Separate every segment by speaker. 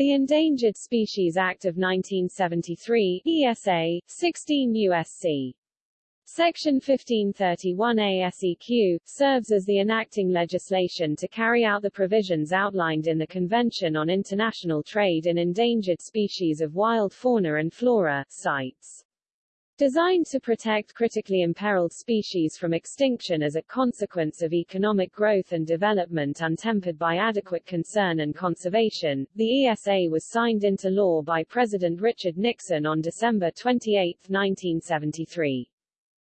Speaker 1: The Endangered Species Act of 1973, ESA, 16 U.S.C. Section 1531 et seq., serves as the enacting legislation to carry out the provisions outlined in the Convention on International Trade in Endangered Species of Wild Fauna and Flora, CITES. Designed to protect critically imperiled species from extinction as a consequence of economic growth and development untempered by adequate concern and conservation, the ESA was signed into law by President Richard Nixon on December 28, 1973.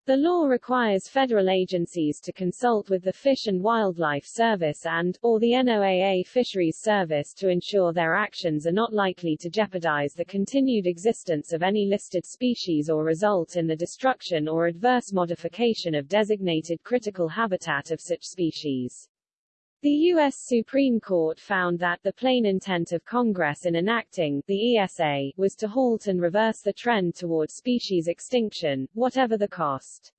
Speaker 1: The law requires federal agencies to consult with the Fish and Wildlife Service and, or the NOAA Fisheries Service to ensure their actions are not likely to jeopardize the continued existence of any listed species or result in the destruction or adverse modification of designated critical habitat of such species. The U.S. Supreme Court found that the plain intent of Congress in enacting the ESA was to halt and reverse the trend toward species extinction, whatever the cost.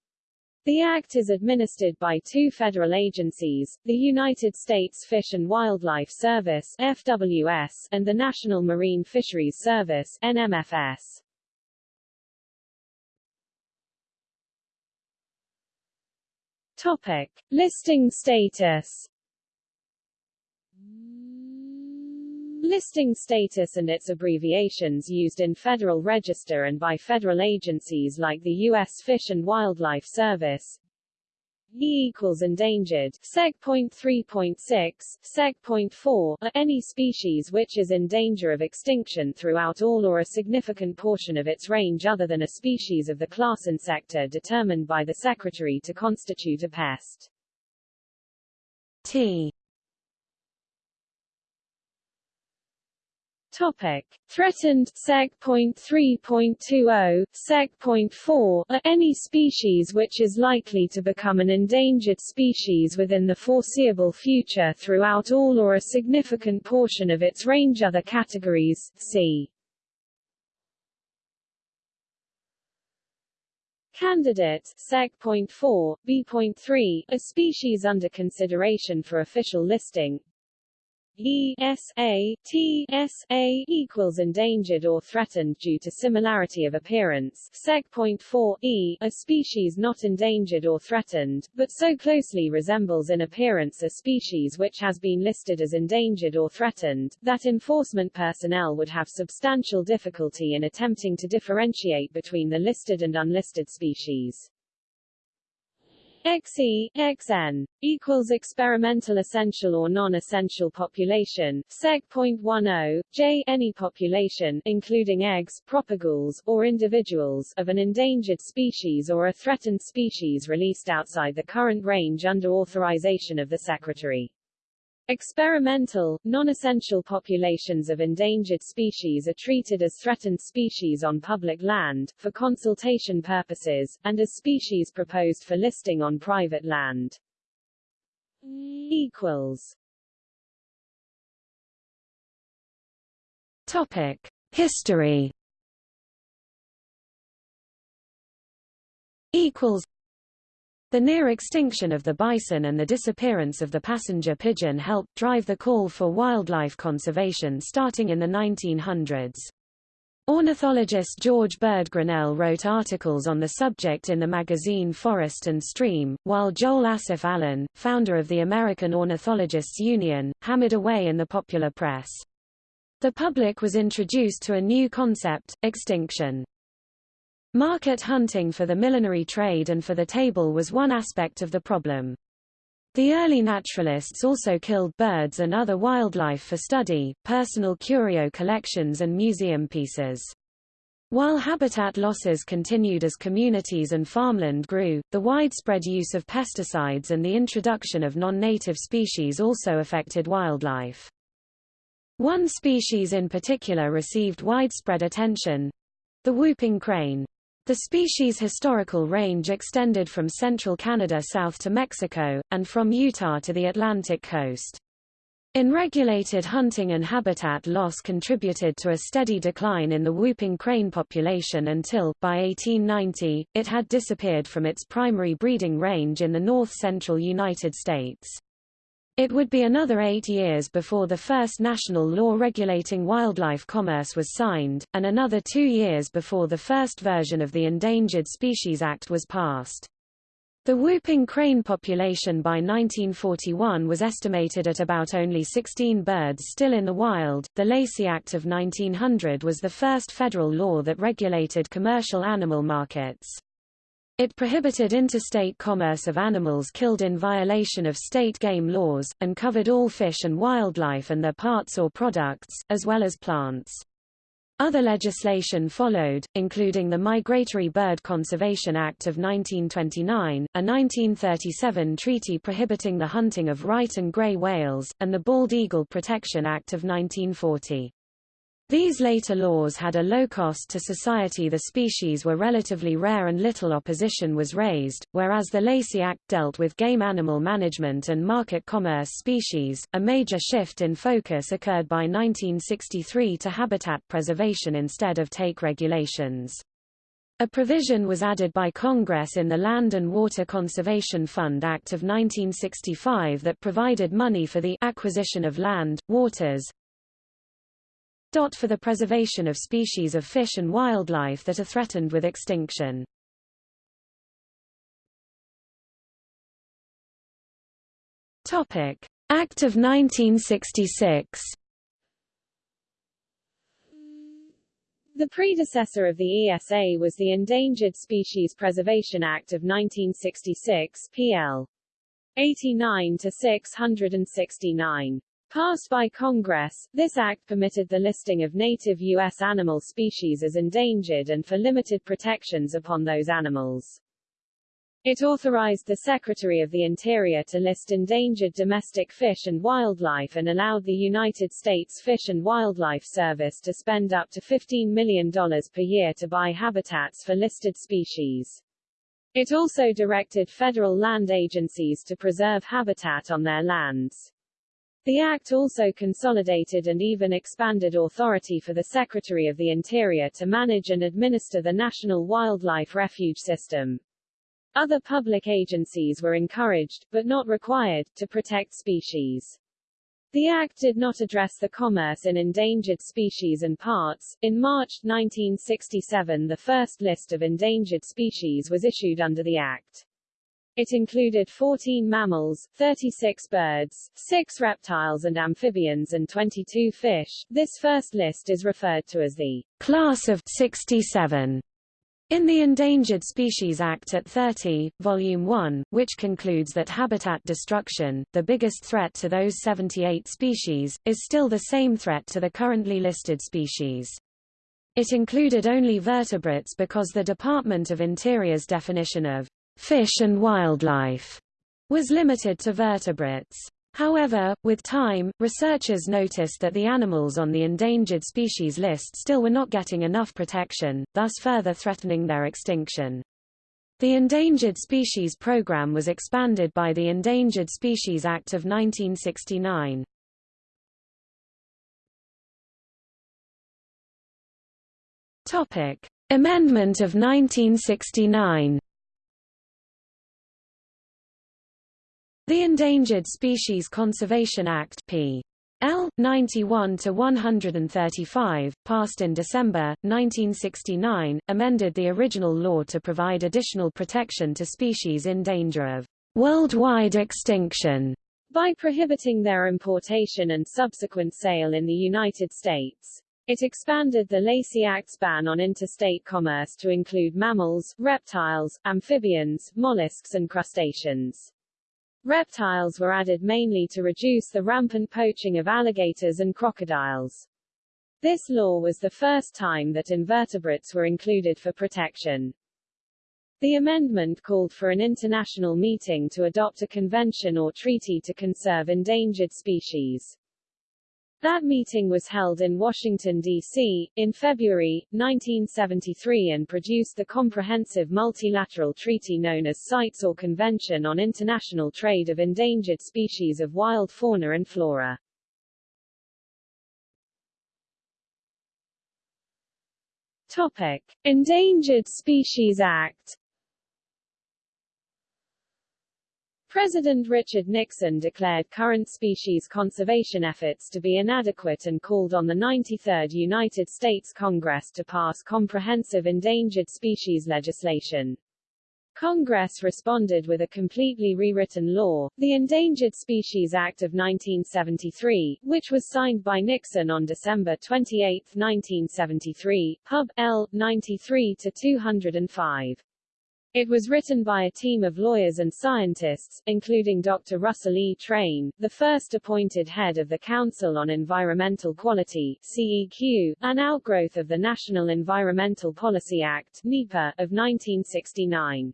Speaker 1: The Act is administered by two federal agencies, the United States Fish and Wildlife Service FWS, and the National Marine Fisheries Service NMFS. Topic. Listing status Listing status and its abbreviations used in Federal Register and by federal agencies like the U.S. Fish and Wildlife Service. E equals endangered, seg. 3.6, seg. 4, are any species which is in danger of extinction throughout all or a significant portion of its range other than a species of the class Insecta determined by the Secretary to constitute a pest.
Speaker 2: T
Speaker 1: Topic: Threatened seg.3.20, seg.4 are any species which is likely to become an endangered species within the foreseeable future throughout all or a significant portion of its range. Other categories, c. Candidate, seg.4, b.3, a species under consideration for official listing, E S A T S A equals endangered or threatened due to similarity of appearance. Seg. 4 E, a species not endangered or threatened, but so closely resembles in appearance a species which has been listed as endangered or threatened, that enforcement personnel would have substantial difficulty in attempting to differentiate between the listed and unlisted species. XE, XN, equals experimental essential or non-essential population, seg.10, J any population, including eggs, propagules, or individuals, of an endangered species or a threatened species released outside the current range under authorization of the Secretary. Experimental, non-essential populations of endangered species are treated as threatened species on public land, for consultation purposes, and as species proposed for listing on private land. equals
Speaker 2: Topic. History equals the near extinction of the bison and the disappearance of the passenger pigeon helped drive the call for wildlife conservation starting in the 1900s. Ornithologist George Bird Grinnell wrote articles on the subject in the magazine Forest and Stream, while Joel Asaph Allen, founder of the American Ornithologists Union, hammered away in the popular press. The public was introduced to a new concept, extinction. Market hunting for the millinery trade and for the table was one aspect of the problem. The early naturalists also killed birds and other wildlife for study, personal curio collections and museum pieces. While habitat losses continued as communities and farmland grew, the widespread use of pesticides and the introduction of non-native species also affected wildlife. One species in particular received widespread attention—the whooping crane. The species' historical range extended from central Canada south to Mexico, and from Utah to the Atlantic coast. Unregulated hunting and habitat loss contributed to a steady decline in the whooping crane population until, by 1890, it had disappeared from its primary breeding range in the north-central United States. It would be another eight years before the first national law regulating wildlife commerce was signed, and another two years before the first version of the Endangered Species Act was passed. The whooping crane population by 1941 was estimated at about only 16 birds still in the wild. The Lacey Act of 1900 was the first federal law that regulated commercial animal markets. It prohibited interstate commerce of animals killed in violation of state game laws, and covered all fish and wildlife and their parts or products, as well as plants. Other legislation followed, including the Migratory Bird Conservation Act of 1929, a 1937 treaty prohibiting the hunting of right and gray whales, and the Bald Eagle Protection Act of 1940. These later laws had a low cost to society the species were relatively rare and little opposition was raised, whereas the Lacey Act dealt with game animal management and market commerce species. A major shift in focus occurred by 1963 to habitat preservation instead of take regulations. A provision was added by Congress in the Land and Water Conservation Fund Act of 1965 that provided money for the acquisition of land, waters, for the preservation of species of fish and wildlife that are threatened with extinction. Topic: Act of 1966.
Speaker 1: The predecessor of the ESA was the Endangered Species Preservation Act of 1966 PL 89 to 669. Passed by Congress, this act permitted the listing of native U.S. animal species as endangered and for limited protections upon those animals. It authorized the Secretary of the Interior to list endangered domestic fish and wildlife and allowed the United States Fish and Wildlife Service to spend up to $15 million per year to buy habitats for listed species. It also directed federal land agencies to preserve habitat on their lands. The Act also consolidated and even expanded authority for the Secretary of the Interior to manage and administer the National Wildlife Refuge System. Other public agencies were encouraged, but not required, to protect species. The Act did not address the commerce in endangered species and parts. In March 1967 the first list of endangered species was issued under the Act. It included 14 mammals, 36 birds, 6 reptiles and amphibians and 22 fish. This first list is referred to as the Class of 67 in the Endangered Species Act at 30, Volume 1, which concludes that habitat destruction, the biggest threat to those 78 species, is still the same threat to the currently listed species. It included only vertebrates because the Department of Interior's definition of fish and wildlife was limited to vertebrates. However, with time, researchers noticed that the animals on the endangered species list still were not getting enough protection, thus further threatening their extinction. The Endangered Species Program was expanded by the Endangered Species Act of 1969. Topic: Amendment of 1969. The Endangered Species Conservation Act P. L. 91-135, passed in December 1969, amended the original law to provide additional protection to species in danger of worldwide extinction by prohibiting their importation and subsequent sale in the United States. It expanded the Lacey Act's ban on interstate commerce to include mammals, reptiles, amphibians, mollusks and crustaceans. Reptiles were added mainly to reduce the rampant poaching of alligators and crocodiles. This law was the first time that invertebrates were included for protection. The amendment called for an international meeting to adopt a convention or treaty to conserve endangered species. That meeting was held in Washington, D.C., in February, 1973 and produced the comprehensive multilateral treaty known as CITES or Convention on International Trade of Endangered Species of Wild Fauna and Flora. Topic. Endangered Species Act President Richard Nixon declared current species conservation efforts to be inadequate and called on the 93rd United States Congress to pass comprehensive endangered species legislation. Congress responded with a completely rewritten law, the Endangered Species Act of 1973, which was signed by Nixon on December 28, 1973, Pub. L. 93-205. It was written by a team of lawyers and scientists, including Dr. Russell E. Train, the first appointed head of the Council on Environmental Quality CEQ, an outgrowth of the National Environmental Policy Act NEPA, of 1969.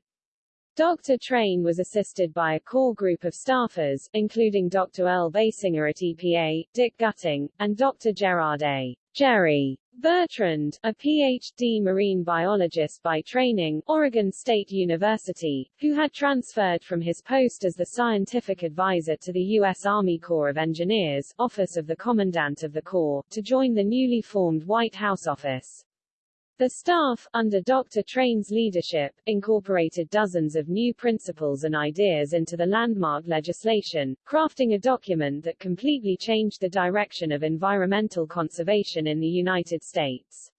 Speaker 1: Dr. Train was assisted by a core group of staffers, including Dr. Earl Baysinger at EPA, Dick Gutting, and Dr. Gerard A. Jerry Bertrand, a Ph.D. marine biologist by training, Oregon State University, who had transferred from his post as the scientific advisor to the U.S. Army Corps of Engineers, Office of the Commandant of the Corps, to join the newly formed White House office. The staff, under Dr. Train's leadership, incorporated dozens of new principles and ideas into the landmark legislation, crafting a document that completely changed the direction of environmental conservation in the United States.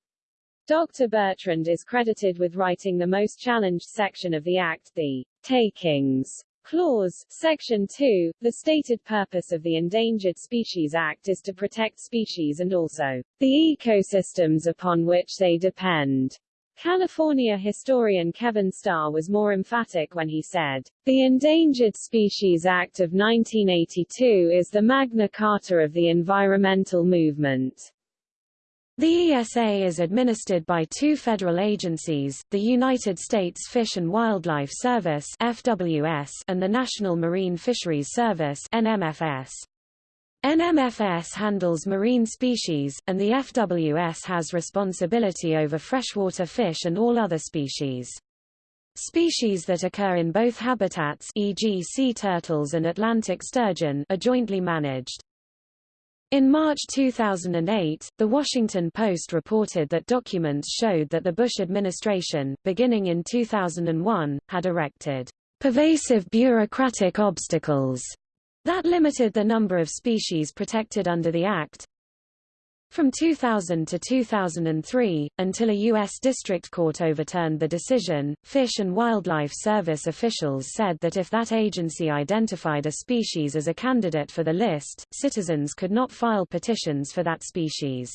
Speaker 1: Dr. Bertrand is credited with writing the most challenged section of the Act, the Takings Clause, Section 2, the stated purpose of the Endangered Species Act is to protect species and also the ecosystems upon which they depend. California historian Kevin Starr was more emphatic when he said, The Endangered Species Act of 1982 is the Magna Carta of the environmental movement.
Speaker 2: The ESA is administered by two federal agencies, the United States Fish and Wildlife Service FWS and the National Marine Fisheries Service NMFS. NMFS handles marine species, and the FWS has responsibility over freshwater fish and all other species. Species that occur in both habitats e.g. sea turtles and Atlantic sturgeon are jointly managed. In March 2008, The Washington Post reported that documents showed that the Bush administration, beginning in 2001, had erected pervasive bureaucratic obstacles that limited the number of species protected under the Act, from 2000 to 2003, until a U.S. District Court overturned the decision, Fish and Wildlife Service officials said that if that agency identified a species as a candidate for the list, citizens could not file petitions for that species.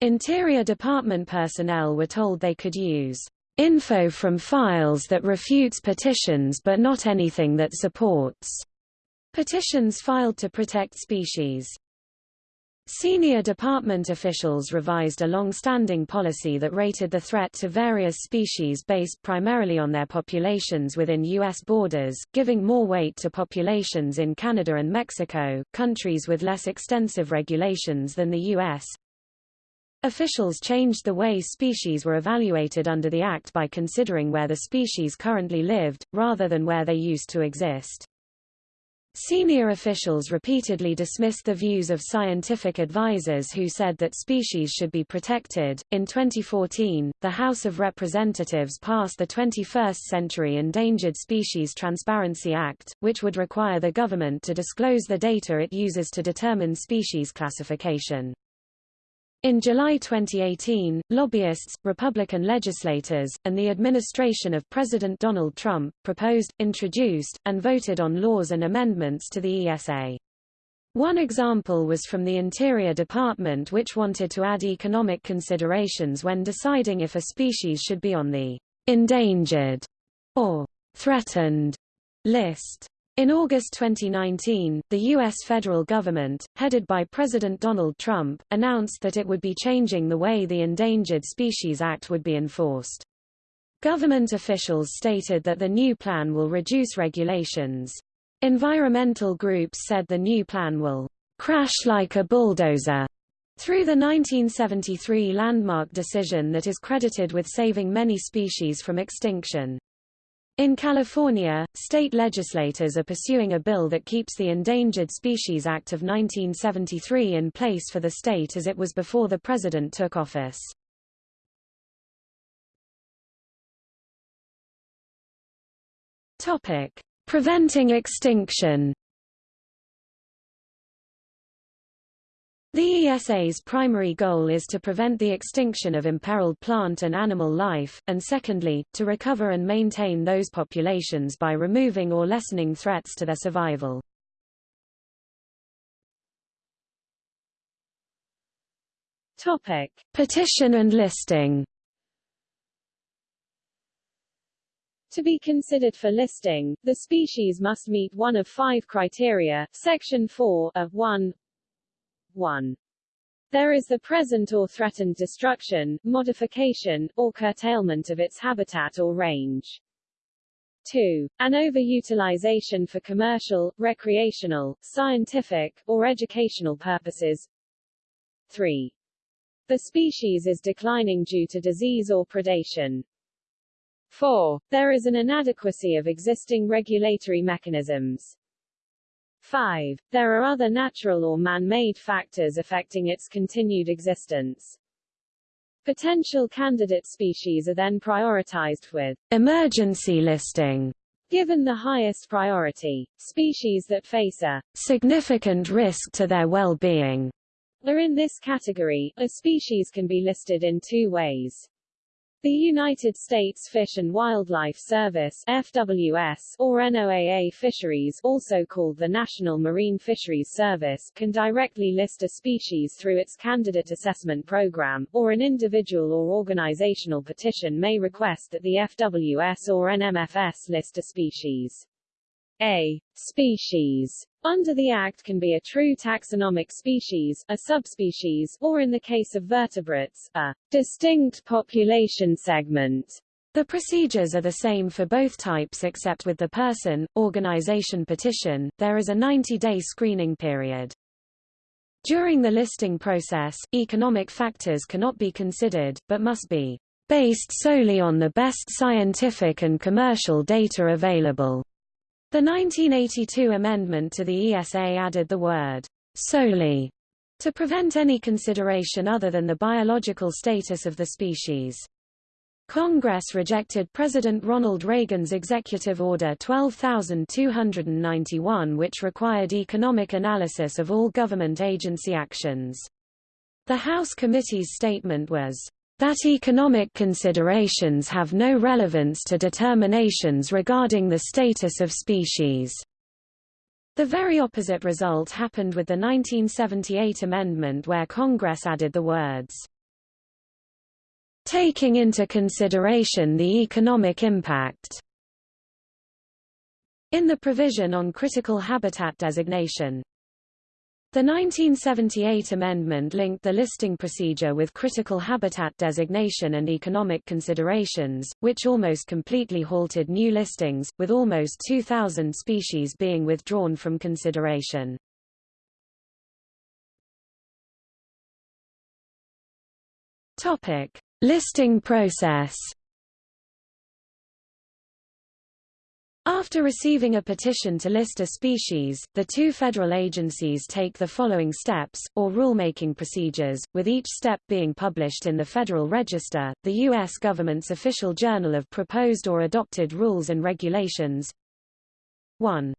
Speaker 2: Interior Department personnel were told they could use info from files that refutes petitions but not anything that supports petitions filed to protect species. Senior department officials revised a long-standing policy that rated the threat to various species based primarily on their populations within U.S. borders, giving more weight to populations in Canada and Mexico, countries with less extensive regulations than the U.S. Officials changed the way species were evaluated under the Act by considering where the species currently lived, rather than where they used to exist. Senior officials repeatedly dismissed the views of scientific advisers who said that species should be protected. In 2014, the House of Representatives passed the 21st Century Endangered Species Transparency Act, which would require the government to disclose the data it uses to determine species classification. In July 2018, lobbyists, Republican legislators, and the administration of President Donald Trump, proposed, introduced, and voted on laws and amendments to the ESA. One example was from the Interior Department which wanted to add economic considerations when deciding if a species should be on the endangered or threatened list. In August 2019, the U.S. federal government, headed by President Donald Trump, announced that it would be changing the way the Endangered Species Act would be enforced. Government officials stated that the new plan will reduce regulations. Environmental groups said the new plan will crash like a bulldozer through the 1973 landmark decision that is credited with saving many species from extinction. In California, state legislators are pursuing a bill that keeps the Endangered Species Act of 1973 in place for the state as it was before the president took office. Topic: Preventing extinction The ESA's primary goal is to prevent the extinction of imperiled plant and animal life, and secondly, to recover and maintain those populations by removing or lessening threats to their survival.
Speaker 1: Topic.
Speaker 2: Petition and listing
Speaker 1: To be considered for listing, the species must meet one of five criteria, Section 4, of 1, 1. There is the present or threatened destruction, modification, or curtailment of its habitat or range. 2. An overutilization for commercial, recreational, scientific, or educational purposes. 3. The species is declining due to disease or predation. 4. There is an inadequacy of existing regulatory mechanisms. 5. There are other natural or man-made factors affecting its continued existence. Potential candidate species are then prioritized with
Speaker 2: emergency listing
Speaker 1: given the highest priority. Species that face a
Speaker 2: significant risk to their well-being
Speaker 1: are in this category. A species can be listed in two ways. The United States Fish and Wildlife Service FWS, or NOAA Fisheries also called the National Marine Fisheries Service can directly list a species through its Candidate Assessment Program, or an individual or organizational petition may request that the FWS or NMFS list a species. A species under the Act can be a true taxonomic species, a subspecies, or in the case of vertebrates, a distinct population segment.
Speaker 2: The procedures are the same for both types except with the person, organization petition, there is a 90-day screening period. During the listing process, economic factors cannot be considered, but must be based solely on the best scientific and commercial data available. The 1982 amendment to the ESA added the word solely to prevent any consideration other than the biological status of the species. Congress rejected President Ronald Reagan's Executive Order 12291 which required economic analysis of all government agency actions. The House committee's statement was, that economic considerations have no relevance to determinations regarding the status of species. The very opposite result happened with the 1978 amendment where Congress added the words, taking into consideration the economic impact in the provision on critical habitat designation. The 1978 amendment linked the listing procedure with critical habitat designation and economic considerations, which almost completely halted new listings, with almost 2,000 species being withdrawn from consideration. Topic: Listing process. After receiving a petition to list a species, the two federal agencies take the following steps, or rulemaking procedures, with each step being published in the Federal Register, the U.S. government's official journal of proposed or adopted rules and regulations. 1.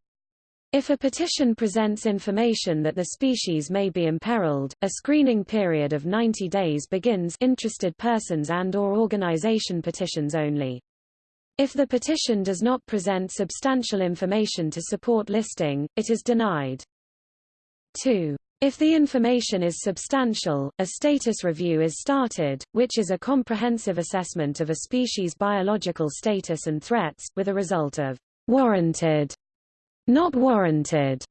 Speaker 2: If a petition presents information that the species may be imperiled, a screening period of 90 days begins interested persons and or organization petitions only. If the petition does not present substantial information to support listing, it is denied. 2. If the information is substantial, a status review is started, which is a comprehensive assessment of a species' biological status and threats, with a result of warranted, not warranted,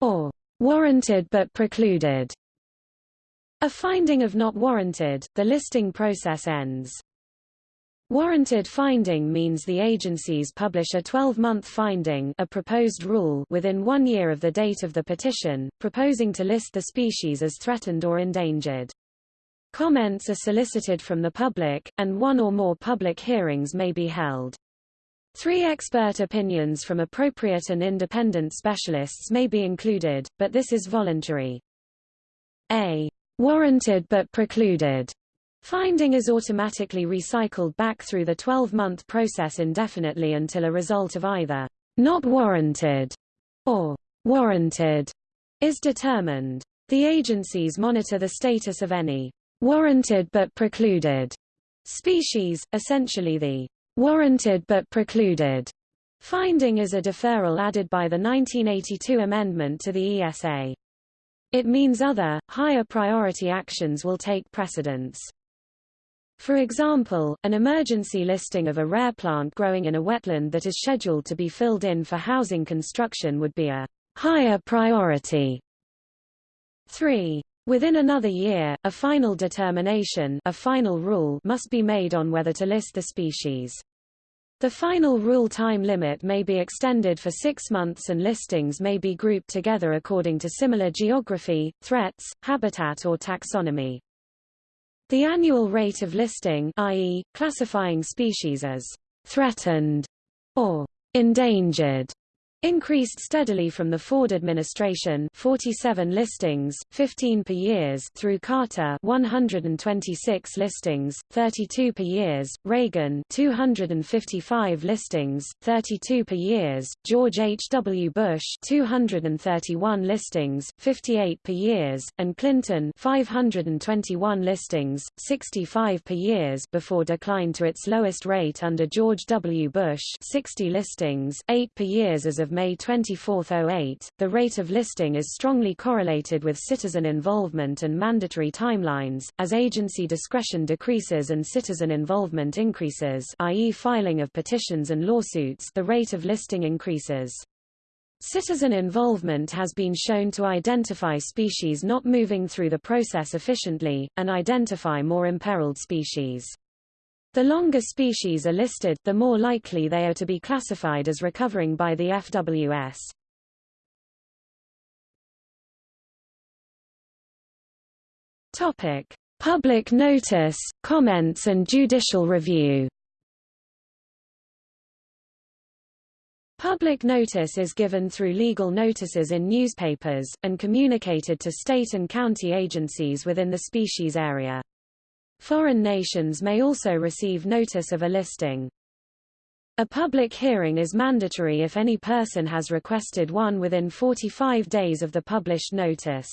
Speaker 2: or warranted but precluded. A finding of not warranted, the listing process ends. Warranted finding means the agencies publish a 12-month finding a proposed rule within one year of the date of the petition, proposing to list the species as threatened or endangered. Comments are solicited from the public, and one or more public hearings may be held. Three expert opinions from appropriate and independent specialists may be included, but this is voluntary. A warranted but precluded Finding is automatically recycled back through the 12-month process indefinitely until a result of either not warranted or warranted is determined. The agencies monitor the status of any warranted but precluded species, essentially the warranted but precluded finding is a deferral added by the 1982 amendment to the ESA. It means other, higher priority actions will take precedence. For example, an emergency listing of a rare plant growing in a wetland that is scheduled to be filled in for housing construction would be a higher priority. 3. Within another year, a final determination a final rule must be made on whether to list the species. The final rule time limit may be extended for six months and listings may be grouped together according to similar geography, threats, habitat or taxonomy. The annual rate of listing i.e., classifying species as threatened or endangered increased steadily from the Ford administration 47 listings, 15 per years through Carter 126 listings, 32 per years, Reagan 255 listings, 32 per years, George H. W. Bush 231 listings, 58 per years, and Clinton 521 listings, 65 per years before decline to its lowest rate under George W. Bush 60 listings, 8 per years as of May 24, 08, the rate of listing is strongly correlated with citizen involvement and mandatory timelines. As agency discretion decreases and citizen involvement increases, i.e. filing of petitions and lawsuits, the rate of listing increases. Citizen involvement has been shown to identify species not moving through the process efficiently, and identify more imperiled species. The longer species are listed, the more likely they are to be classified as recovering by the FWS. Topic: Public notice, comments and judicial review. Public notice is given through legal notices in newspapers, and communicated to state and county agencies within the species area. Foreign nations may also receive notice of a listing. A public hearing is mandatory if any person has requested one within 45 days of the published notice.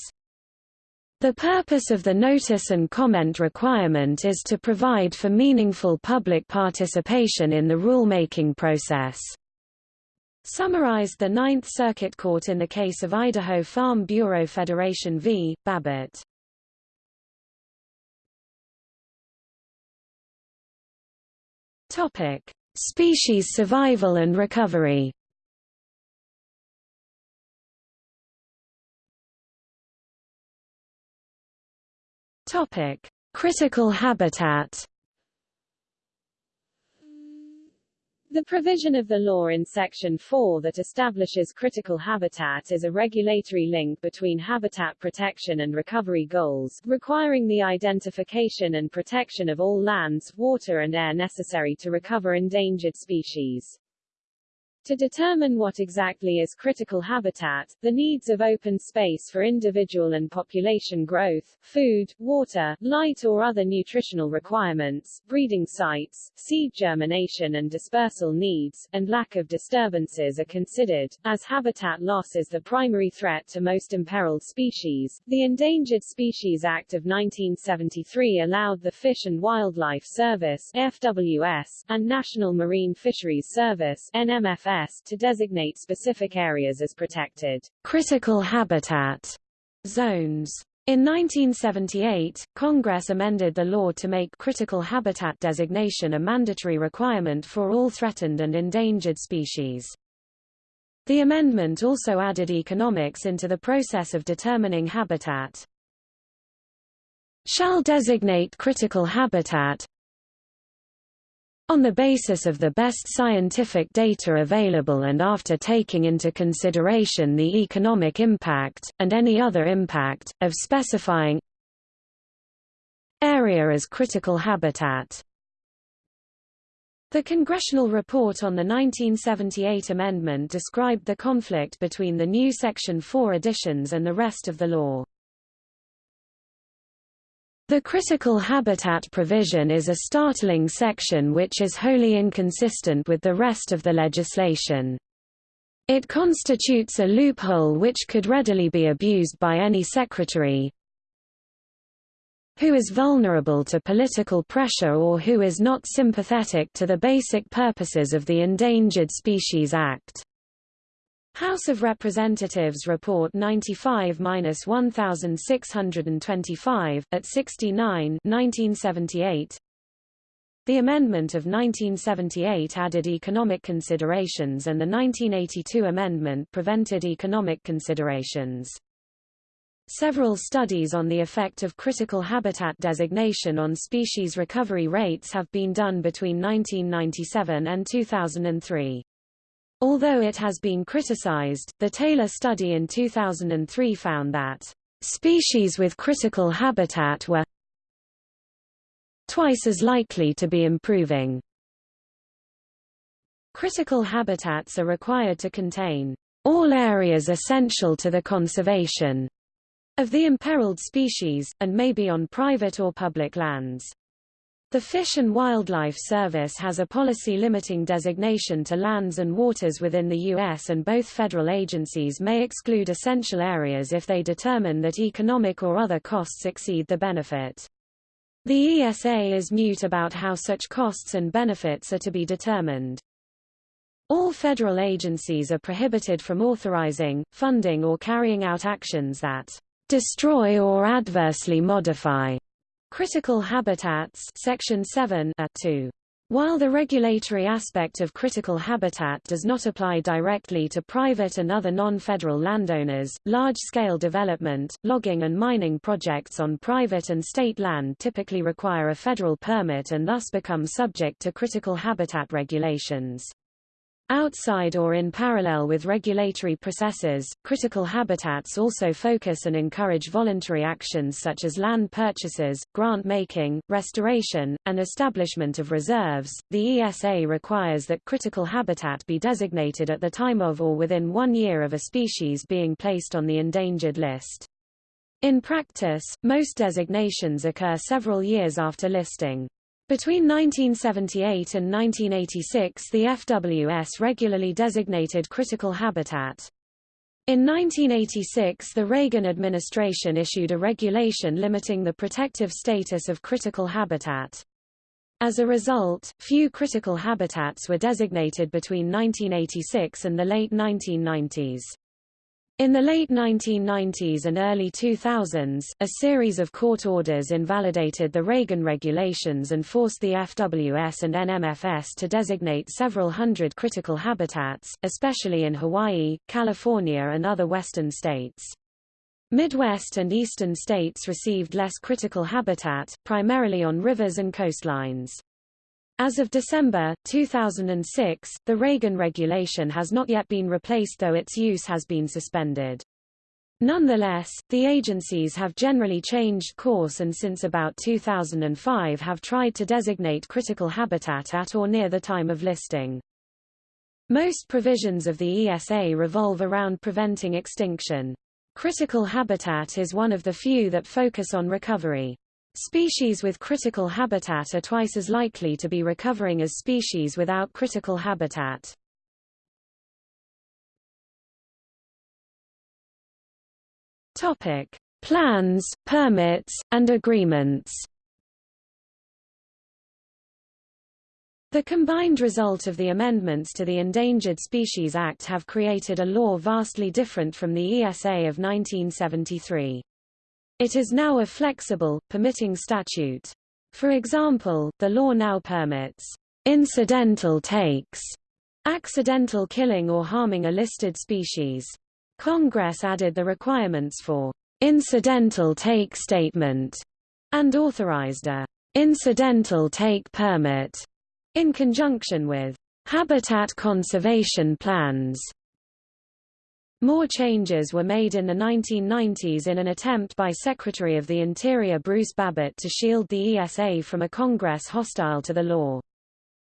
Speaker 2: The purpose of the notice and comment requirement is to provide for meaningful public participation in the rulemaking process. Summarized the Ninth Circuit Court in the case of Idaho Farm Bureau Federation v. Babbitt. Topic: Species survival and recovery. Topic: Critical habitat.
Speaker 1: The provision of the law in Section 4 that establishes critical habitat is a regulatory link between habitat protection and recovery goals, requiring the identification and protection of all lands, water and air necessary to recover endangered species. To determine what exactly is critical habitat, the needs of open space for individual and population growth, food, water, light or other nutritional requirements, breeding sites, seed germination and dispersal needs, and lack of disturbances are considered. As habitat loss is the primary threat to most imperiled species, the Endangered Species Act of 1973 allowed the Fish and Wildlife Service FWS, and National Marine Fisheries Service NMFS, to designate specific areas as protected
Speaker 2: critical habitat zones. In 1978, Congress amended the law to make critical habitat designation a mandatory requirement for all threatened and endangered species. The amendment also added economics into the process of determining habitat. Shall designate critical habitat, on the basis of the best scientific data available and after taking into consideration the economic impact, and any other impact, of specifying area as critical habitat. The congressional report on the 1978 amendment described the conflict between the new Section 4 additions and the rest of the law. The critical habitat provision is a startling section which is wholly inconsistent with the rest of the legislation.
Speaker 1: It constitutes a loophole which could readily be abused by any secretary who is vulnerable to political pressure or who is not sympathetic to the basic purposes of the Endangered Species Act. House of Representatives Report 95-1625, at 69 1978, the amendment of 1978 added economic considerations and the 1982 amendment prevented economic considerations. Several studies on the effect of critical habitat designation on species recovery rates have been done between 1997 and 2003. Although it has been criticized, the Taylor study in 2003 found that species with critical habitat were twice as likely to be improving. Critical habitats are required to contain all areas essential to the conservation of the imperiled species, and may be on private or public lands. The Fish and Wildlife Service has a policy limiting designation to lands and waters within the U.S. and both federal agencies may exclude essential areas if they determine that economic or other costs exceed the benefit. The ESA is mute about how such costs and benefits are to be determined. All federal agencies are prohibited from authorizing, funding or carrying out actions that destroy or adversely modify critical habitats section 7 a 2 while the regulatory aspect of critical habitat does not apply directly to private and other non-federal landowners, large-scale development, logging and mining projects on private and state land typically require a federal permit and thus become subject to critical habitat regulations. Outside or in parallel with regulatory processes, critical habitats also focus and encourage voluntary actions such as land purchases, grant making, restoration, and establishment of reserves. The ESA requires that critical habitat be designated at the time of or within one year of a species being placed on the endangered list. In practice, most designations occur several years after listing. Between 1978 and 1986 the FWS regularly designated critical habitat. In 1986 the Reagan administration issued a regulation limiting the protective status of critical habitat. As a result, few critical habitats were designated between 1986 and the late 1990s. In the late 1990s and early 2000s, a series of court orders invalidated the Reagan regulations and forced the FWS and NMFS to designate several hundred critical habitats, especially in Hawaii, California and other western states. Midwest and eastern states received less critical habitat, primarily on rivers and coastlines. As of December, 2006, the Reagan regulation has not yet been replaced though its use has been suspended. Nonetheless, the agencies have generally changed course and since about 2005 have tried to designate critical habitat at or near the time of listing. Most provisions of the ESA revolve around preventing extinction. Critical habitat is one of the few that focus on recovery. Species with critical habitat are twice as likely to be recovering as species without critical habitat. Topic: Plans, permits, and agreements. The combined result of the amendments to the Endangered Species Act have created a law vastly different from the ESA of 1973. It is now a flexible, permitting statute. For example, the law now permits incidental takes, accidental killing or harming a listed species. Congress added the requirements for incidental take statement and authorized a incidental take permit in conjunction with habitat conservation plans more changes were made in the 1990s in an attempt by Secretary of the Interior Bruce Babbitt to shield the ESA from a Congress hostile to the law.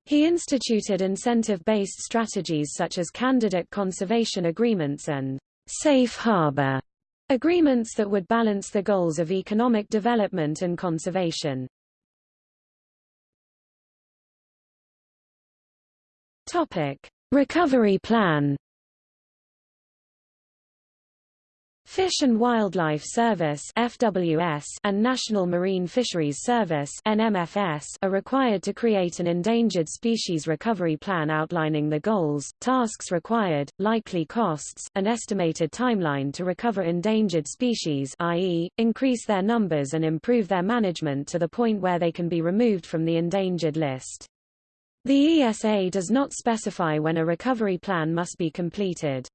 Speaker 1: He instituted incentive-based strategies such as candidate conservation agreements and safe harbor agreements that would balance the goals of economic development and conservation. Topic: Recovery plan
Speaker 2: Fish and Wildlife Service FWS and National Marine Fisheries Service NMFS are required to create an endangered species recovery plan outlining the goals, tasks required, likely costs, and estimated timeline to recover endangered species i.e., increase their numbers and improve their management to the point where they can be removed from the endangered list. The ESA does not specify when a recovery plan must be completed.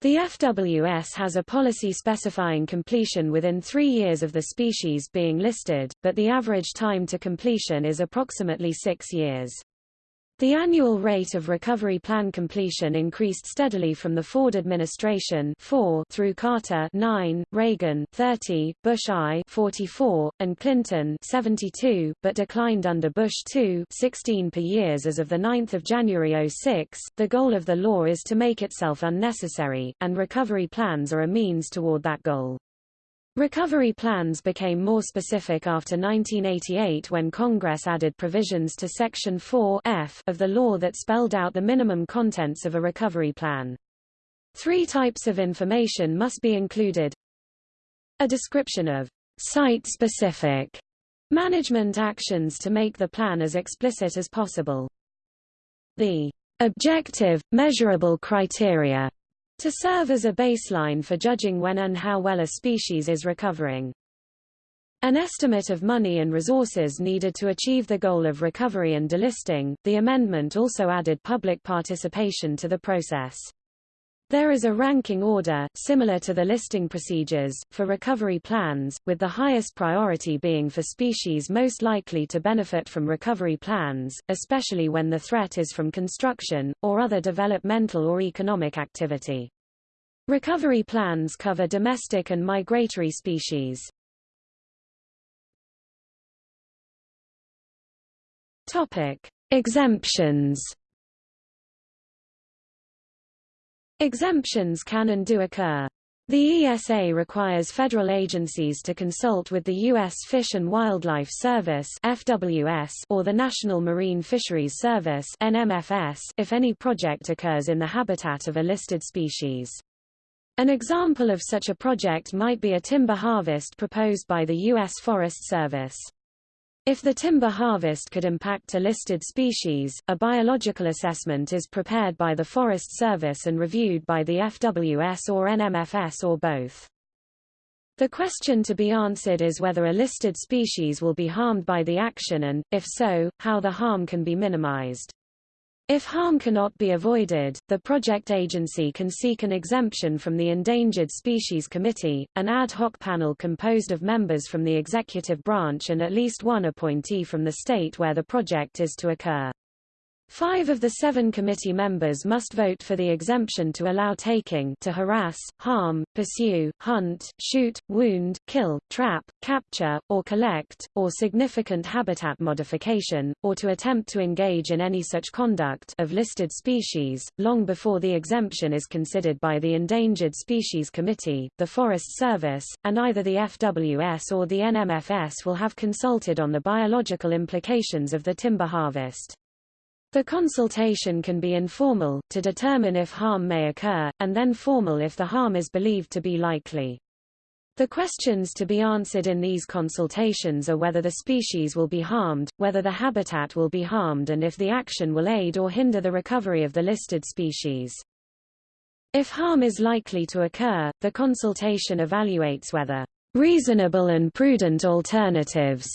Speaker 2: The FWS has a policy specifying completion within three years of the species being listed, but the average time to completion is approximately six years. The annual rate of recovery plan completion increased steadily from the Ford administration 4 through Carter 9, Reagan 30, Bush I 44, and Clinton 72, but declined under Bush II 16 per years as of 9 January 06. The goal of the law is to make itself unnecessary, and recovery plans are a means toward that goal. Recovery plans became more specific after 1988 when Congress added provisions to Section 4 F of the law that spelled out the minimum contents of a recovery plan. Three types of information must be included. A description of site-specific management actions to make the plan as explicit as possible. The objective, measurable criteria to serve as a baseline for judging when and how well a species is recovering. An estimate of money and resources needed to achieve the goal of recovery and delisting, the amendment also added public participation to the process. There is a ranking order, similar to the listing procedures, for recovery plans, with the highest priority being for species most likely to benefit from recovery plans, especially when the threat is from construction, or other developmental or economic activity. Recovery plans cover domestic and migratory species. Topic. Exemptions Exemptions can and do occur. The ESA requires federal agencies to consult with the U.S. Fish and Wildlife Service FWS or the National Marine Fisheries Service NMFS if any project occurs in the habitat of a listed species. An example of such a project might be a timber harvest proposed by the U.S. Forest Service. If the timber harvest could impact a listed species, a biological assessment is prepared by the Forest Service and reviewed by the FWS or NMFS or both. The question to be answered is whether a listed species will be harmed by the action and, if so, how the harm can be minimized. If harm cannot be avoided, the project agency can seek an exemption from the Endangered Species Committee, an ad hoc panel composed of members from the executive branch and at least one appointee from the state where the project is to occur. Five of the seven committee members must vote for the exemption to allow taking to harass, harm, pursue, hunt, shoot, wound, kill, trap, capture, or collect, or significant habitat modification, or to attempt to engage in any such conduct of listed species, long before the exemption is considered by the Endangered Species Committee, the Forest Service, and either the FWS or the NMFS will have consulted on the biological implications of the timber harvest. The consultation can be informal, to determine if harm may occur, and then formal if the harm is believed to be likely. The questions to be answered in these consultations are whether the species will be harmed, whether the habitat will be harmed and if the action will aid or hinder the recovery of the listed species. If harm is likely to occur, the consultation evaluates whether reasonable and prudent alternatives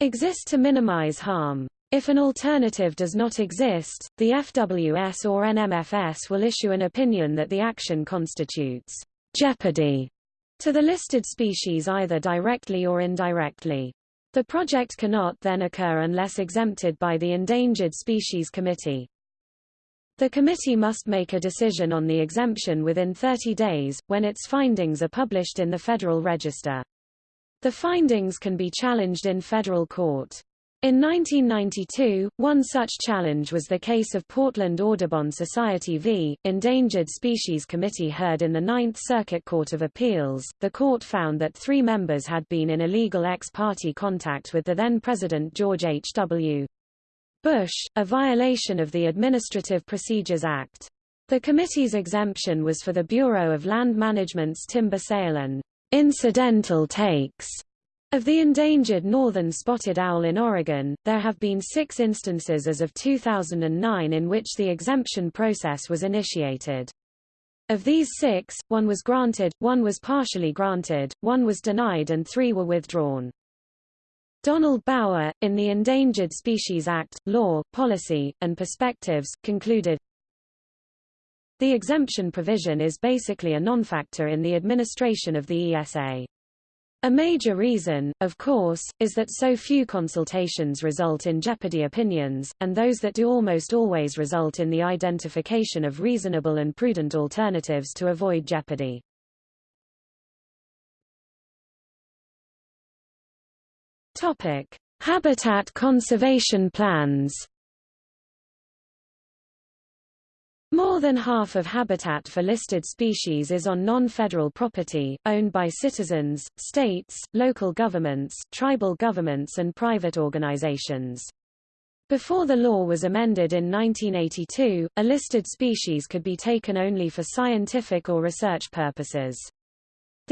Speaker 2: exist to minimize harm. If an alternative does not exist, the FWS or NMFS will issue an opinion that the action constitutes jeopardy to the listed species either directly or indirectly. The project cannot then occur unless exempted by the Endangered Species Committee. The committee must make a decision on the exemption within 30 days, when its findings are published in the Federal Register. The findings can be challenged in federal court. In 1992, one such challenge was the case of Portland Audubon Society v. Endangered Species Committee heard in the Ninth Circuit Court of Appeals. The court found that three members had been in illegal ex-parte contact with the then-President George H.W. Bush, a violation of the Administrative Procedures Act. The committee's exemption was for the Bureau of Land Management's timber sale and incidental takes of the endangered northern spotted owl in Oregon, there have been six instances as of 2009 in which the exemption process was initiated. Of these six, one was granted, one was partially granted, one was denied and three were withdrawn. Donald Baur, in the Endangered Species Act, Law, Policy, and Perspectives, concluded, The exemption provision is basically a non-factor in the administration of the ESA. A major reason, of course, is that so few consultations result in jeopardy opinions, and those that do almost always result in the identification of reasonable and prudent alternatives to avoid jeopardy. Topic: Habitat conservation plans. More than half of habitat for listed species is on non-federal property, owned by citizens, states, local governments, tribal governments and private organizations. Before the law was amended in 1982, a listed species could be taken only for scientific or research purposes.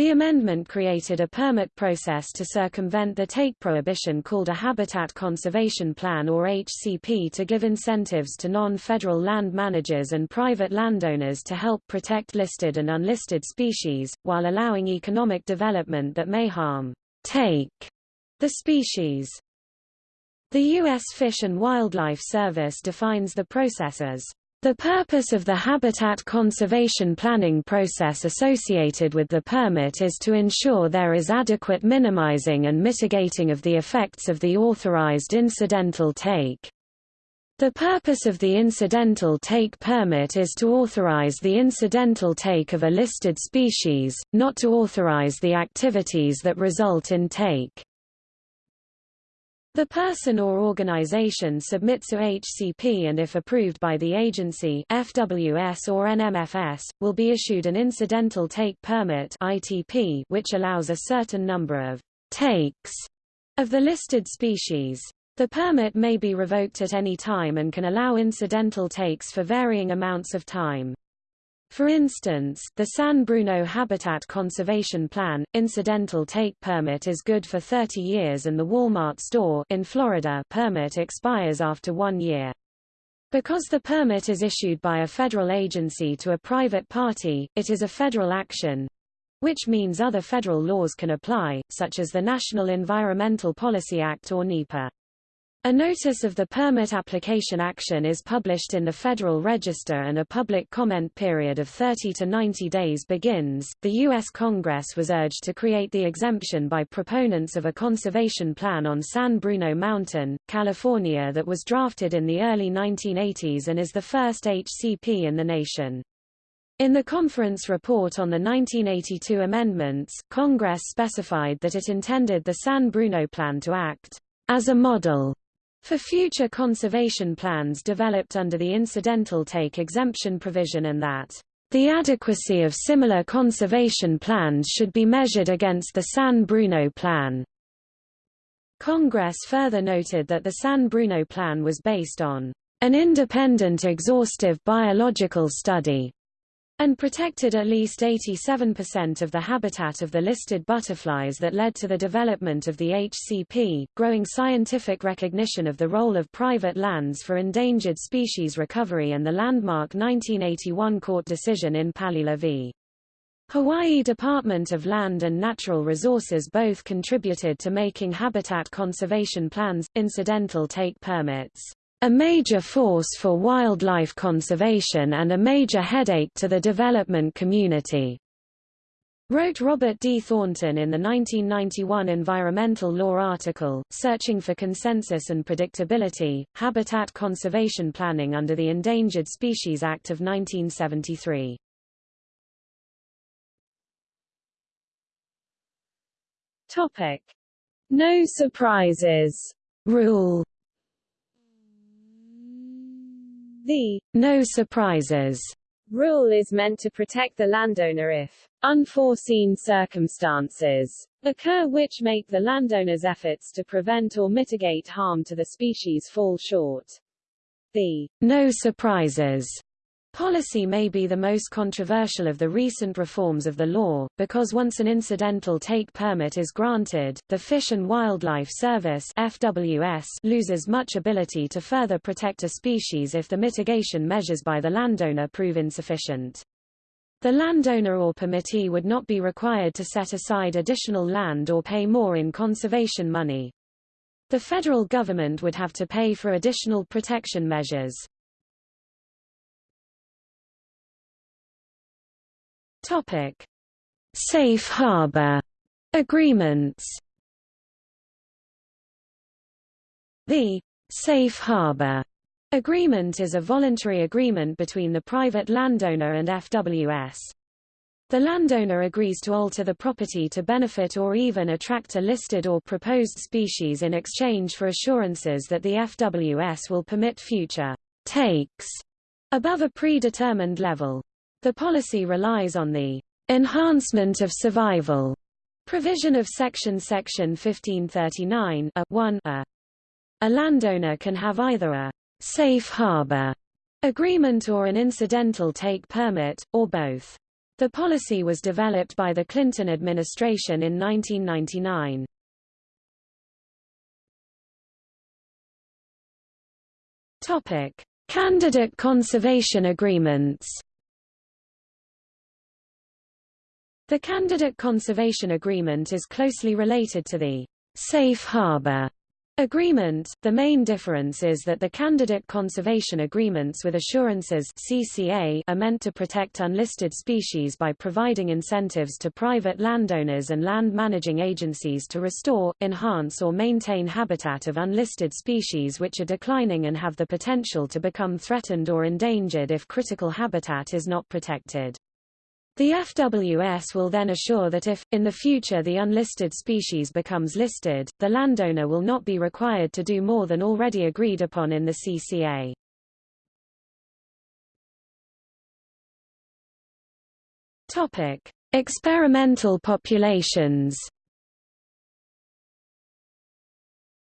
Speaker 2: The amendment created a permit process to circumvent the take prohibition called a Habitat Conservation Plan or HCP to give incentives to non-federal land managers and private landowners to help protect listed and unlisted species, while allowing economic development that may harm take the species. The U.S. Fish and Wildlife Service defines the process as the purpose of the habitat conservation planning process associated with the permit is to ensure there is adequate minimizing and mitigating of the effects of the authorized incidental take. The purpose of the incidental take permit is to authorize the incidental take of a listed species, not to authorize the activities that result in take. The person or organization submits a HCP and if approved by the agency FWS or NMFS, will be issued an Incidental Take Permit ITP which allows a certain number of takes of the listed species. The permit may be revoked at any time and can allow incidental takes for varying amounts of time. For instance, the San Bruno Habitat Conservation Plan, incidental take permit is good for 30 years and the Walmart store in Florida permit expires after one year. Because the permit is issued by a federal agency to a private party, it is a federal action, which means other federal laws can apply, such as the National Environmental Policy Act or NEPA. A notice of the permit application action is published in the Federal Register and a public comment period of 30 to 90 days begins. The U.S. Congress was urged to create the exemption by proponents of a conservation plan on San Bruno Mountain, California that was drafted in the early 1980s and is the first HCP in the nation. In the conference report on the 1982 amendments, Congress specified that it intended the San Bruno Plan to act as a model for future conservation plans developed under the incidental take exemption provision and that the adequacy of similar conservation plans should be measured against the San Bruno Plan. Congress further noted that the San Bruno Plan was based on an independent exhaustive biological study and protected at least 87% of the habitat of the listed butterflies that led to the development of the HCP, growing scientific recognition of the role of private lands for endangered species recovery and the landmark 1981 court decision in Palila v. Hawaii Department of Land and Natural Resources both contributed to making habitat conservation plans, incidental take permits a major force for wildlife conservation and a major headache to the development community. Wrote Robert D. Thornton in the 1991 environmental law article, Searching for Consensus and Predictability, Habitat Conservation Planning under the Endangered Species Act of 1973.
Speaker 1: Topic. No surprises
Speaker 2: rule
Speaker 1: The
Speaker 2: no surprises
Speaker 1: rule is meant to protect the landowner if unforeseen circumstances occur which make the landowner's efforts to prevent or mitigate harm to the species fall short. The
Speaker 2: no surprises Policy may be the most controversial of the recent reforms of the law, because once an incidental take permit is granted, the Fish and Wildlife Service FWS loses much ability to further protect a species if the mitigation measures by the landowner prove insufficient. The landowner or permittee would not be required to set aside additional land or pay more in conservation money. The federal government would have to pay for additional protection measures. Topic: Safe harbor agreements. The Safe Harbor agreement is a voluntary agreement between the private landowner and FWS. The landowner agrees to alter the property to benefit or even attract a listed or proposed species in exchange for assurances that the FWS will permit future takes above a predetermined level. The policy relies on the enhancement of survival provision of section section 1539 a 1 a. A landowner can have either a safe harbor agreement or an incidental take permit, or both. The policy was developed by the Clinton administration in 1999. Topic: Candidate conservation agreements. The Candidate Conservation Agreement is closely related to the Safe Harbor Agreement. The main difference is that the Candidate Conservation Agreements with Assurances CCA are meant to protect unlisted species by providing incentives to private landowners and land managing agencies to restore, enhance or maintain habitat of unlisted species which are declining and have the potential to become threatened or endangered if critical habitat is not protected. The FWS will then assure that if, in the future the unlisted species becomes listed, the landowner will not be required to do more than already agreed upon in the CCA. Topic: Experimental populations.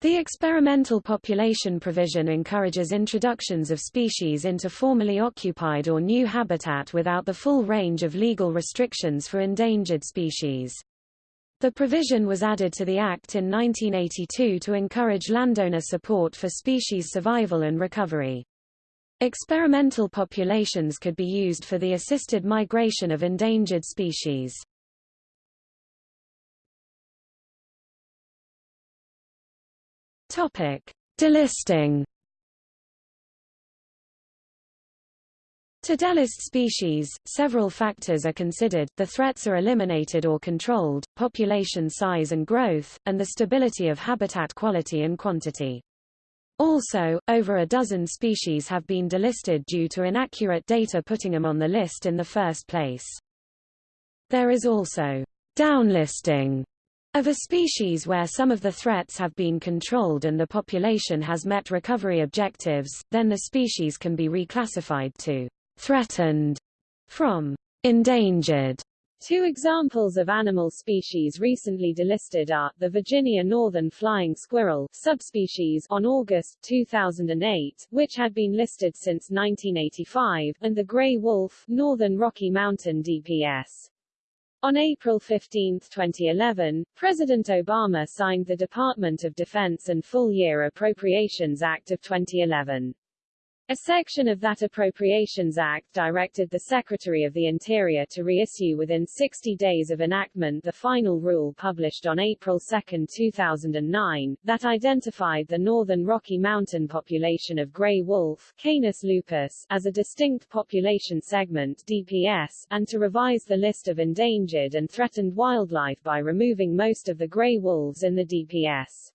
Speaker 2: The experimental population provision encourages introductions of species into formerly occupied or new habitat without the full range of legal restrictions for endangered species. The provision was added to the Act in 1982 to encourage landowner support for species survival and recovery. Experimental populations could be used for the assisted migration of endangered species. Topic: Delisting. To delist species, several factors are considered, the threats are eliminated or controlled, population size and growth, and the stability of habitat quality and quantity. Also, over a dozen species have been delisted due to inaccurate data putting them on the list in the first place. There is also downlisting, of a species where some of the threats have been controlled and the population has met recovery objectives, then the species can be reclassified to threatened from endangered.
Speaker 1: Two examples of animal species recently delisted are, the Virginia northern flying squirrel subspecies on August 2008, which had been listed since 1985, and the gray wolf northern Rocky Mountain DPS. On April 15, 2011, President Obama signed the Department of Defense and Full Year Appropriations Act of 2011. A section of that Appropriations Act directed the Secretary of the Interior to reissue within 60 days of enactment the final rule published on April 2, 2009, that identified the northern Rocky Mountain population of gray wolf Canis lupus as a distinct population segment DPS, and to revise the list of endangered and threatened wildlife by removing most of the gray wolves in the DPS.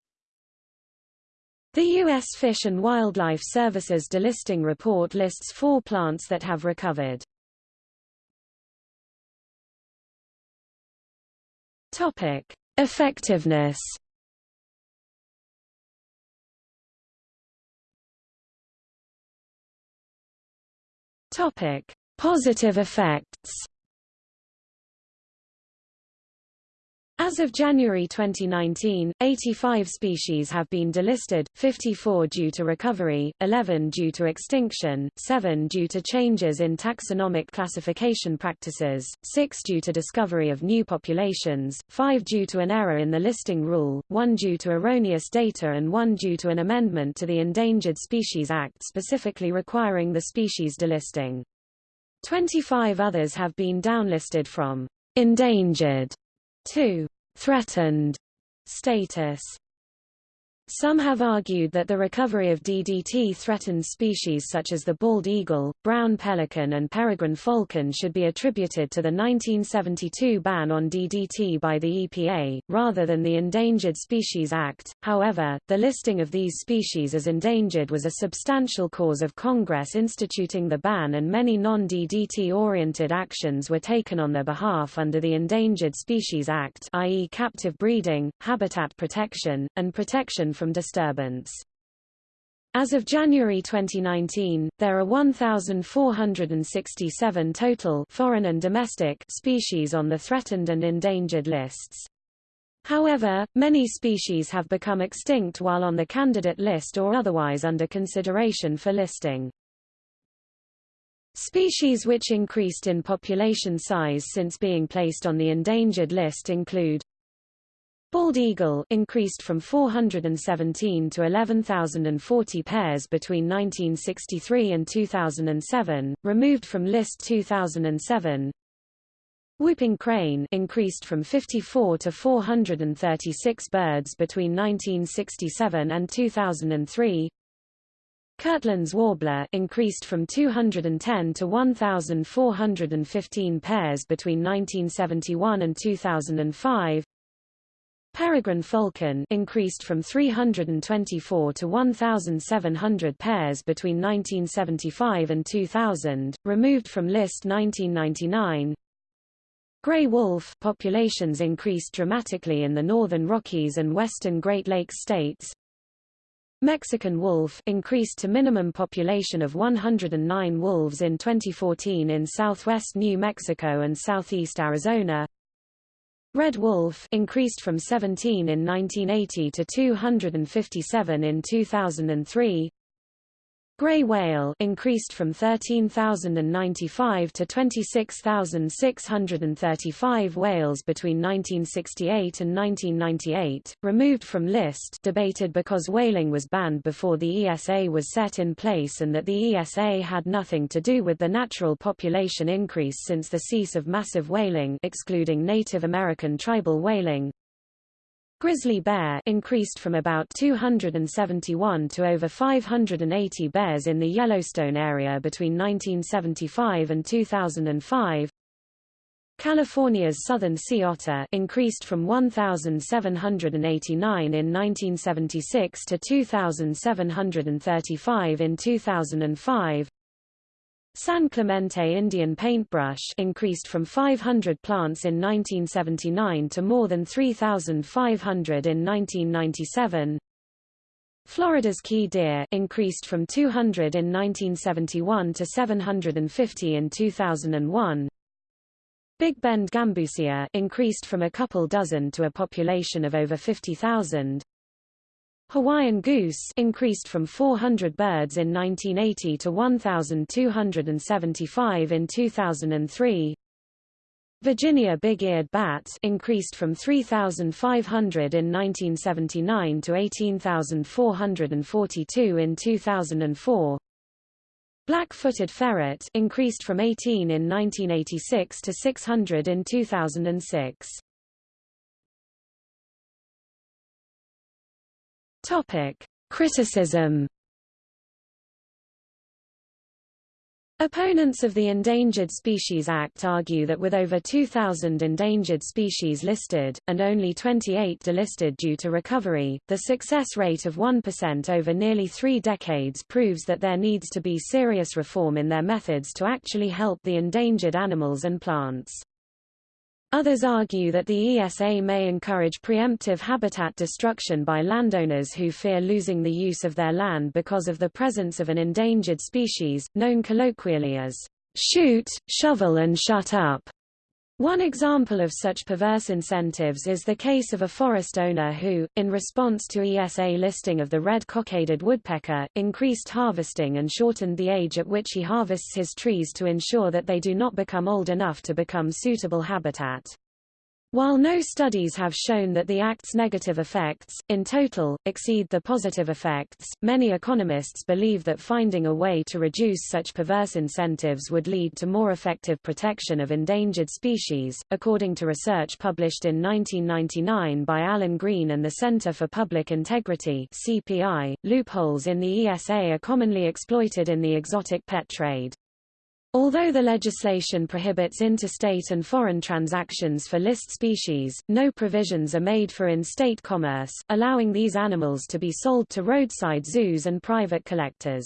Speaker 2: The U.S. Fish and Wildlife Service's delisting report lists four plants that have recovered. Topic: Effectiveness. Topic: Positive effects. As of January 2019, 85 species have been delisted, 54 due to recovery, 11 due to extinction, 7 due to changes in taxonomic classification practices, 6 due to discovery of new populations, 5 due to an error in the listing rule, 1 due to erroneous data and 1 due to an amendment to the Endangered Species Act specifically requiring the species delisting. 25 others have been downlisted from endangered 2. Threatened status some have argued that the recovery of DDT-threatened species such as the bald eagle, brown pelican and peregrine falcon should be attributed to the 1972 ban on DDT by the EPA, rather than the Endangered Species Act. However, the listing of these species as endangered was a substantial cause of Congress instituting the ban and many non-DDT-oriented actions were taken on their behalf under the Endangered Species Act i.e. captive breeding, habitat protection, and protection from disturbance. As of January 2019, there are 1,467 total foreign and domestic species on the threatened and endangered lists. However, many species have become extinct while on the candidate list or otherwise under consideration for listing. Species which increased in population size since being placed on the endangered list include Bald eagle increased from 417 to 11,040 pairs between 1963 and 2007, removed from list 2007. Whooping crane increased from 54 to 436 birds between 1967 and 2003. Kirtland's warbler increased from 210 to 1,415 pairs between 1971 and 2005. Peregrine falcon increased from 324 to 1,700 pairs between 1975 and 2000, removed from list 1999. Gray wolf populations increased dramatically in the northern Rockies and western Great Lakes states. Mexican wolf increased to minimum population of 109 wolves in 2014 in southwest New Mexico and southeast Arizona. Red wolf increased from 17 in 1980 to 257 in 2003. Gray whale increased from 13,095 to 26,635 whales between 1968 and 1998, removed from list debated because whaling was banned before the ESA was set in place and that the ESA had nothing to do with the natural population increase since the cease of massive whaling excluding Native American tribal whaling, Grizzly bear increased from about 271 to over 580 bears in the Yellowstone area between 1975 and 2005. California's southern sea otter increased from 1,789 in 1976 to 2,735 in 2005. San Clemente Indian paintbrush increased from 500 plants in 1979 to more than 3,500 in 1997. Florida's key deer increased from 200 in 1971 to 750 in 2001. Big Bend gambusia increased from a couple dozen to a population of over 50,000. Hawaiian goose increased from 400 birds in 1980 to 1,275 in 2003. Virginia big-eared bat increased from 3,500 in 1979 to 18,442 in 2004. Black-footed ferret increased from 18 in 1986 to 600 in 2006. Topic: Criticism Opponents of the Endangered Species Act argue that with over 2,000 endangered species listed, and only 28 delisted due to recovery, the success rate of 1% over nearly three decades proves that there needs to be serious reform in their methods to actually help the endangered animals and plants. Others argue that the ESA may encourage preemptive habitat destruction by landowners who fear losing the use of their land because of the presence of an endangered species, known colloquially as shoot, shovel and shut up, One example of such perverse incentives is the case of a forest owner who, in response to ESA listing of the red cockaded woodpecker, increased harvesting and shortened the age at which he harvests his trees to ensure that they do not become old enough to become suitable habitat. While no studies have shown that the Act's negative effects, in total, exceed the positive effects, many economists believe that finding a way to reduce such perverse incentives would lead to more effective protection of endangered species. According to research published in 1999 by Alan Green and the Center for Public Integrity (CPI), loopholes in the ESA are commonly exploited in the exotic pet trade. Although the legislation prohibits interstate and foreign transactions for list species, no provisions are made for in-state commerce, allowing these animals to be sold to roadside zoos and private collectors.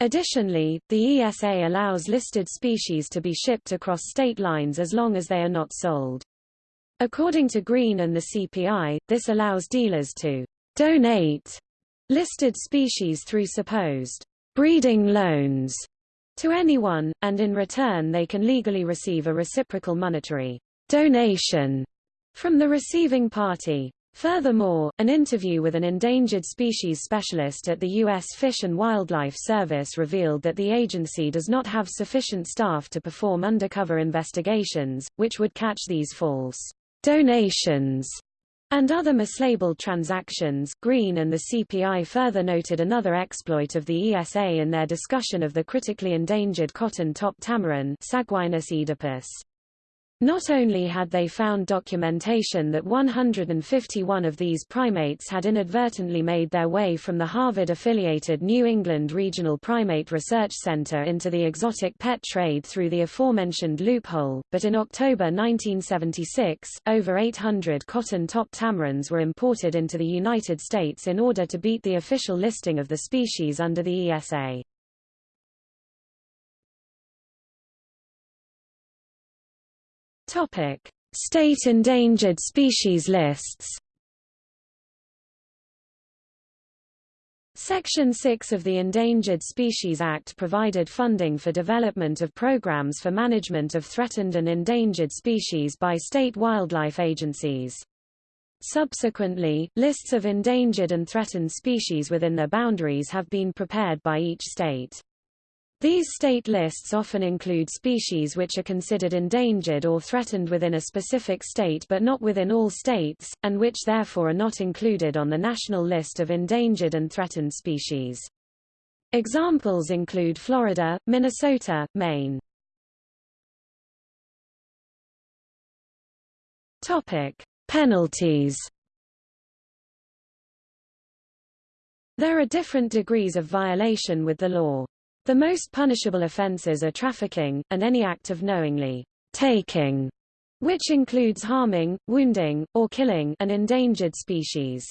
Speaker 2: Additionally, the ESA allows listed species to be shipped across state lines as long as they are not sold. According to Green and the CPI, this allows dealers to donate listed species through supposed breeding loans to anyone, and in return they can legally receive a reciprocal monetary donation from the receiving party. Furthermore, an interview with an endangered species specialist at the U.S. Fish and Wildlife Service revealed that the agency does not have sufficient staff to perform undercover investigations, which would catch these false donations and other mislabeled transactions. Green and the CPI further noted another exploit of the ESA in their discussion of the critically endangered cotton-top tamarin Saguinus oedipus. Not only had they found documentation that 151 of these primates had inadvertently made their way from the Harvard-affiliated New England Regional Primate Research Center into the exotic pet trade through the aforementioned loophole, but in October 1976, over 800 cotton-top tamarins were imported into the United States in order to beat the official listing of the species under the ESA. Topic: State endangered species lists. Section 6 of the Endangered Species Act provided funding for development of programs for management of threatened and endangered species by state wildlife agencies. Subsequently, lists of endangered and threatened species within their boundaries have been prepared by each state. These state lists often include species which are considered endangered or threatened within a specific state but not within all states, and which therefore are not included on the national list of endangered and threatened species. Examples include Florida, Minnesota, Maine. Topic: Penalties. There are different degrees of violation with the law. The most punishable offences are trafficking, and any act of knowingly taking, which includes harming, wounding, or killing an endangered species.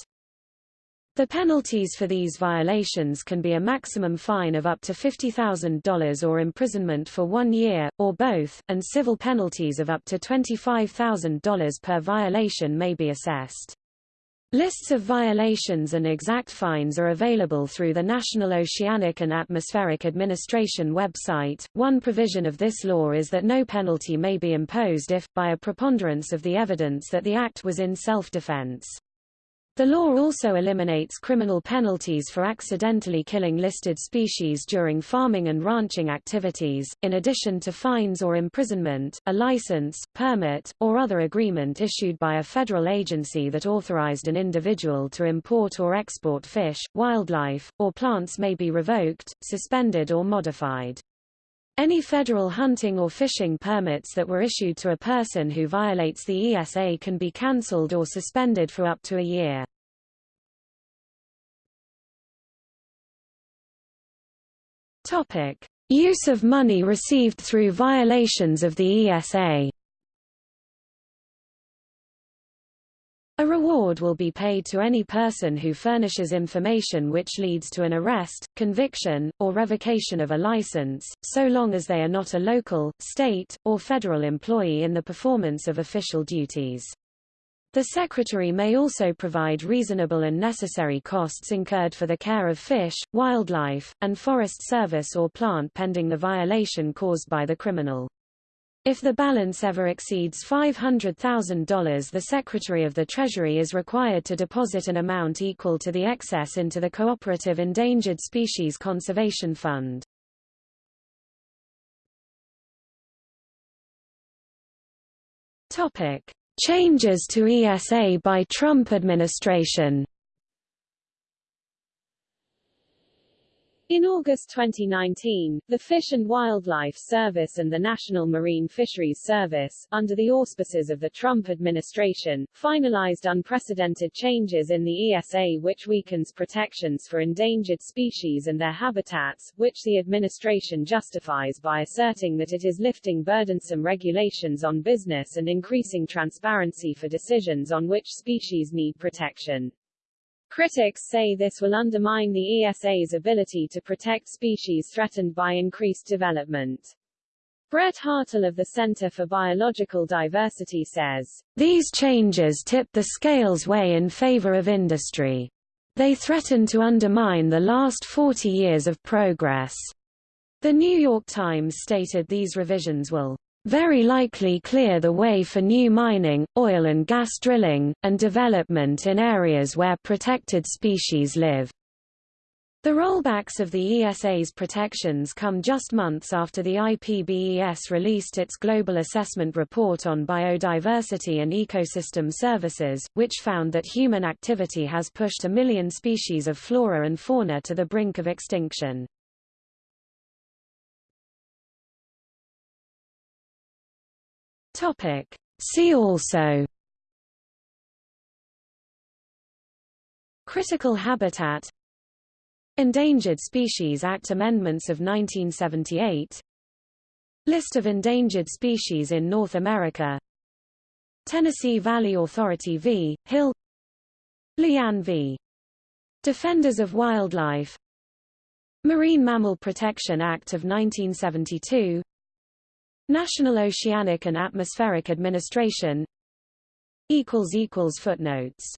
Speaker 2: The penalties for these violations can be a maximum fine of up to $50,000 or imprisonment for one year, or both, and civil penalties of up to $25,000 per violation may be assessed. Lists of violations and exact fines are available through the National Oceanic and Atmospheric Administration website. One provision of this law is that no penalty may be imposed if, by a preponderance of the evidence that the act was in self-defense. The law also eliminates criminal penalties for accidentally killing listed species during farming and ranching activities, in addition to fines or imprisonment, a license, permit, or other agreement issued by a federal agency that authorized an individual to import or export fish, wildlife, or plants may be revoked, suspended or modified. Any federal hunting or fishing permits that were issued to a person who violates the ESA can be cancelled or suspended for up to a year. Topic: Use of money received through violations of the ESA. A reward will be paid to any person who furnishes information which leads to an arrest, conviction, or revocation of a license, so long as they are not a local, state, or federal employee in the performance of official duties. The Secretary may also provide reasonable and necessary costs incurred for the care of fish, wildlife, and forest service or plant pending the violation caused by the criminal. If the balance ever exceeds $500,000 the Secretary of the Treasury is required to deposit an amount equal to the excess into the Cooperative Endangered Species Conservation Fund. Topic: Changes to ESA by Trump administration.
Speaker 1: In August 2019, the Fish and Wildlife Service and the National Marine Fisheries Service, under the auspices of the Trump administration, finalized unprecedented changes in the ESA which weakens protections for endangered species and their habitats, which the administration justifies by asserting that it is lifting burdensome regulations on business and increasing transparency for decisions on which species need protection. Critics say this will undermine the ESA's ability to protect species threatened by increased development. Brett Hartl of the Center for Biological Diversity says,
Speaker 2: These changes tip the scales way in favor of industry. They threaten to undermine the last 40 years of progress. The New York Times stated these revisions will very likely clear the way for new mining, oil and gas drilling, and development in areas where protected species live. The rollbacks of the ESA's protections come just months after the IPBES released its Global Assessment Report on Biodiversity and Ecosystem Services, which found that human activity has pushed a million species of flora and fauna to the brink of extinction. Topic. See also. Critical habitat. Endangered Species Act amendments of 1978 List of endangered species in North America. Tennessee Valley Authority v. Hill. Lujan v. Defenders of Wildlife. Marine Mammal Protection Act of 1972 National Oceanic and Atmospheric Administration. Footnotes